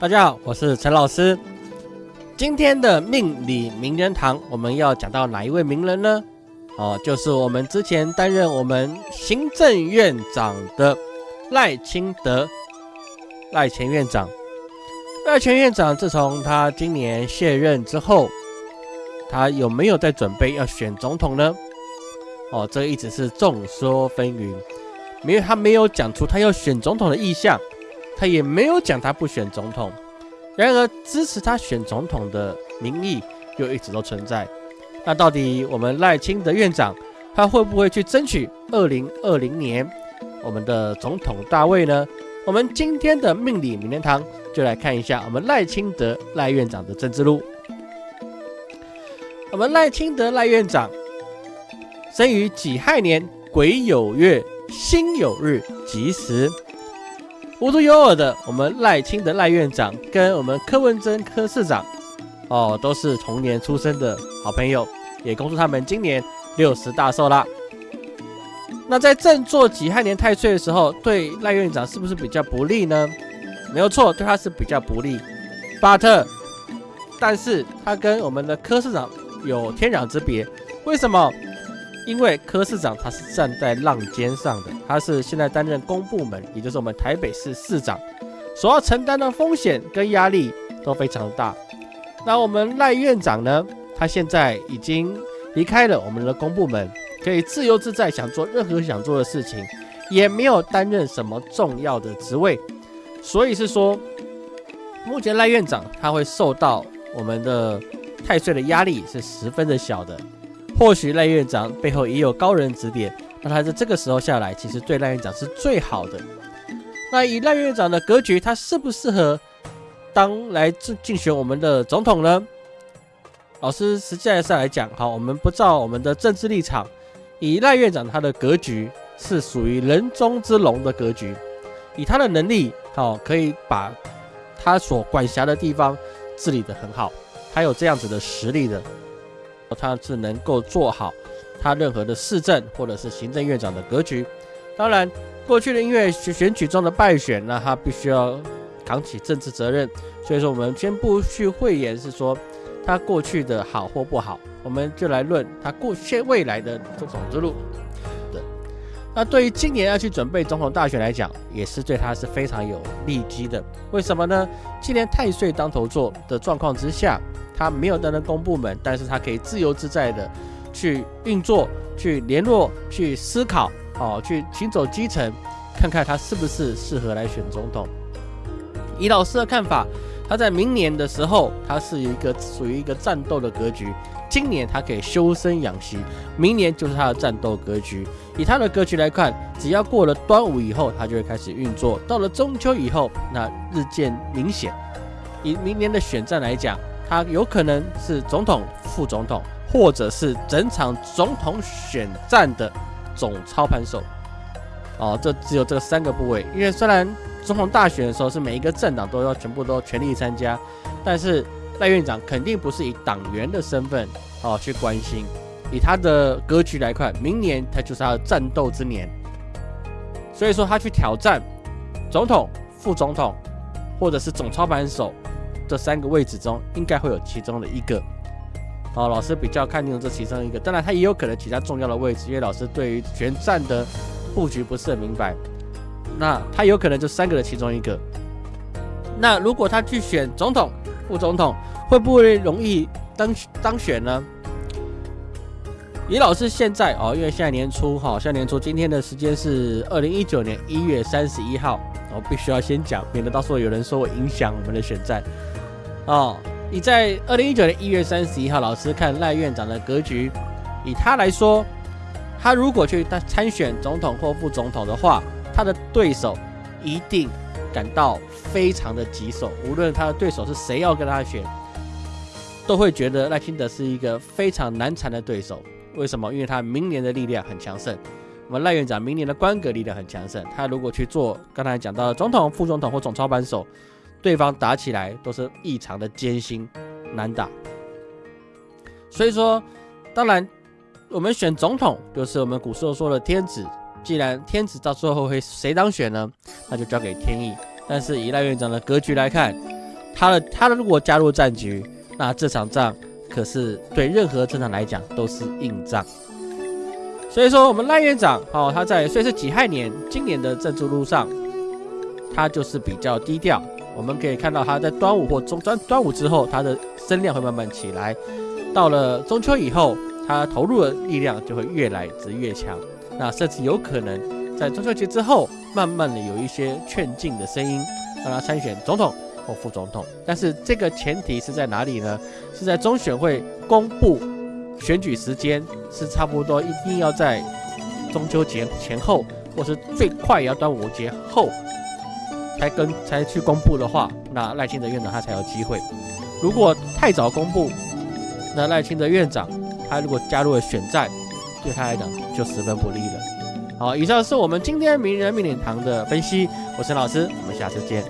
大家好，我是陈老师。今天的命理名人堂，我们要讲到哪一位名人呢？哦，就是我们之前担任我们行政院长的赖清德，赖前院长。赖前院长自从他今年卸任之后，他有没有在准备要选总统呢？哦，这一直是众说纷纭，因为他没有讲出他要选总统的意向。他也没有讲他不选总统，然而支持他选总统的民意又一直都存在。那到底我们赖清德院长他会不会去争取二零二零年我们的总统大位呢？我们今天的命理名人堂就来看一下我们赖清德赖院长的政治路。我们赖清德赖院长生于己亥年癸酉月辛酉日吉时。无独有偶的，我们赖清德赖院长跟我们柯文贞柯市长，哦，都是同年出生的好朋友，也恭祝他们今年六十大寿啦。那在正坐己亥年太岁的时候，对赖院长是不是比较不利呢？没有错，对他是比较不利。But，但是他跟我们的柯市长有天壤之别，为什么？因为柯市长他是站在浪尖上的，他是现在担任公部门，也就是我们台北市市长，所要承担的风险跟压力都非常大。那我们赖院长呢？他现在已经离开了我们的公部门，可以自由自在想做任何想做的事情，也没有担任什么重要的职位，所以是说，目前赖院长他会受到我们的太岁的压力是十分的小的。或许赖院长背后也有高人指点，那他在这个时候下来，其实对赖院长是最好的。那以赖院长的格局，他适不适合当来竞竞选我们的总统呢？老师实际上来讲，好，我们不照我们的政治立场，以赖院长他的格局是属于人中之龙的格局，以他的能力，好，可以把他所管辖的地方治理得很好，他有这样子的实力的。他是能够做好他任何的市政或者是行政院长的格局。当然，过去的因为选举中的败选，那他必须要扛起政治责任。所以说，我们先不去讳言是说他过去的好或不好，我们就来论他过现未来的总统之路。对，那对于今年要去准备总统大选来讲，也是对他是非常有利基的。为什么呢？今年太岁当头坐的状况之下。他没有担任公部门，但是他可以自由自在的去运作、去联络、去思考，哦，去行走基层，看看他是不是适合来选总统。以老师的看法，他在明年的时候，他是一个属于一个战斗的格局。今年他可以修身养息，明年就是他的战斗格局。以他的格局来看，只要过了端午以后，他就会开始运作。到了中秋以后，那日渐明显。以明年的选战来讲。他有可能是总统、副总统，或者是整场总统选战的总操盘手。哦，这只有这三个部位。因为虽然总统大选的时候是每一个政党都要全部都全力参加，但是赖院长肯定不是以党员的身份哦去关心。以他的格局来看，明年他就是他的战斗之年，所以说他去挑战总统、副总统，或者是总操盘手。这三个位置中，应该会有其中的一个。好，老师比较看重这其中一个，当然他也有可能其他重要的位置，因为老师对于全站的布局不是很明白。那他有可能就三个的其中一个。那如果他去选总统、副总统，会不会容易当当选呢？李老师现在哦，因为现在年初哈，现在年初今天的时间是二零一九年一月三十一号，我必须要先讲，免得到时候有人说我影响我们的选战。哦，你在二零一九年一月三十一号，老师看赖院长的格局，以他来说，他如果去参选总统或副总统的话，他的对手一定感到非常的棘手。无论他的对手是谁要跟他选，都会觉得赖清德是一个非常难缠的对手。为什么？因为他明年的力量很强盛。我们赖院长明年的官格力量很强盛，他如果去做刚才讲到的总统、副总统或总操盘手。对方打起来都是异常的艰辛难打，所以说，当然我们选总统就是我们古时候说的天子。既然天子到最后会谁当选呢？那就交给天意。但是以赖院长的格局来看，他的他的如果加入战局，那这场仗可是对任何政党来讲都是硬仗。所以说，我们赖院长哦，他在虽是己亥年今年的政治路上，他就是比较低调。我们可以看到他在端午或中端端午之后，他的声量会慢慢起来。到了中秋以后，他投入的力量就会越来越强。那甚至有可能在中秋节之后，慢慢的有一些劝进的声音，让他参选总统或副总统。但是这个前提是在哪里呢？是在中选会公布。选举时间是差不多，一定要在中秋节前后，或是最快也要端午节后才跟才去公布的话，那赖清德院长他才有机会。如果太早公布，那赖清德院长他如果加入了选战，对他来讲就十分不利了。好，以上是我们今天名人命令堂的分析，我是陈老师，我们下次见。